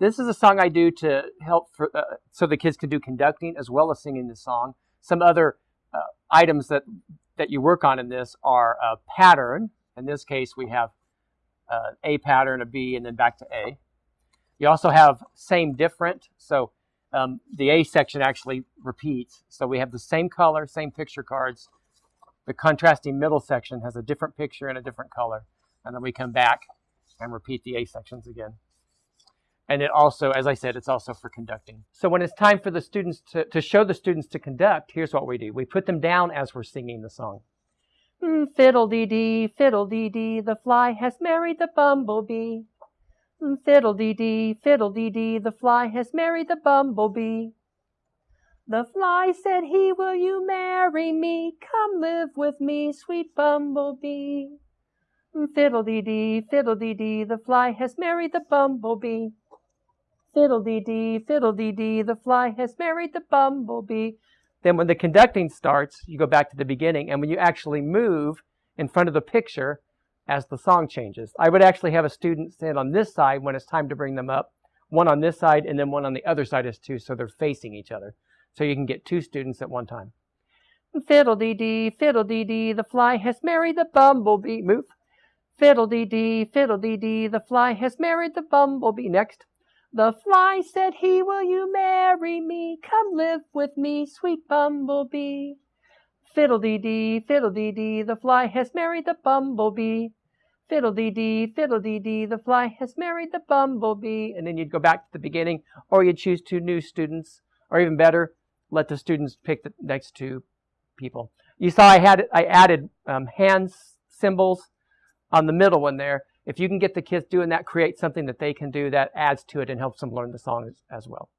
This is a song I do to help for, uh, so the kids can do conducting as well as singing the song. Some other uh, items that, that you work on in this are a pattern. In this case, we have uh, A pattern, a B, and then back to A. You also have same different. So um, the A section actually repeats. So we have the same color, same picture cards. The contrasting middle section has a different picture and a different color. And then we come back and repeat the A sections again. And it also, as I said, it's also for conducting. So when it's time for the students to, to show the students to conduct, here's what we do. We put them down as we're singing the song. Mm, fiddle-dee-dee, fiddle-dee-dee, the fly has married the bumblebee. Mm, fiddle-dee-dee, fiddle-dee-dee, the fly has married the bumblebee. The fly said he, will you marry me? Come live with me, sweet bumblebee. Mm, fiddle-dee-dee, fiddle-dee-dee, the fly has married the bumblebee. Fiddle-dee-dee, fiddle-dee-dee, the fly has married the bumblebee. Then when the conducting starts, you go back to the beginning, and when you actually move in front of the picture as the song changes. I would actually have a student stand on this side when it's time to bring them up, one on this side, and then one on the other side as two, so they're facing each other. So you can get two students at one time. Fiddle-dee-dee, fiddle-dee-dee, the fly has married the bumblebee. Move. Fiddle-dee-dee, fiddle-dee-dee, the fly has married the bumblebee. Next. The fly said he, will you marry me? Come live with me, sweet bumblebee. Fiddle-dee-dee, fiddle-dee-dee, the fly has married the bumblebee. Fiddle-dee-dee, fiddle-dee-dee, the fly has married the bumblebee. And then you'd go back to the beginning, or you'd choose two new students, or even better, let the students pick the next two people. You saw I had I added um, hand symbols on the middle one there if you can get the kids doing that, create something that they can do that adds to it and helps them learn the song as, as well.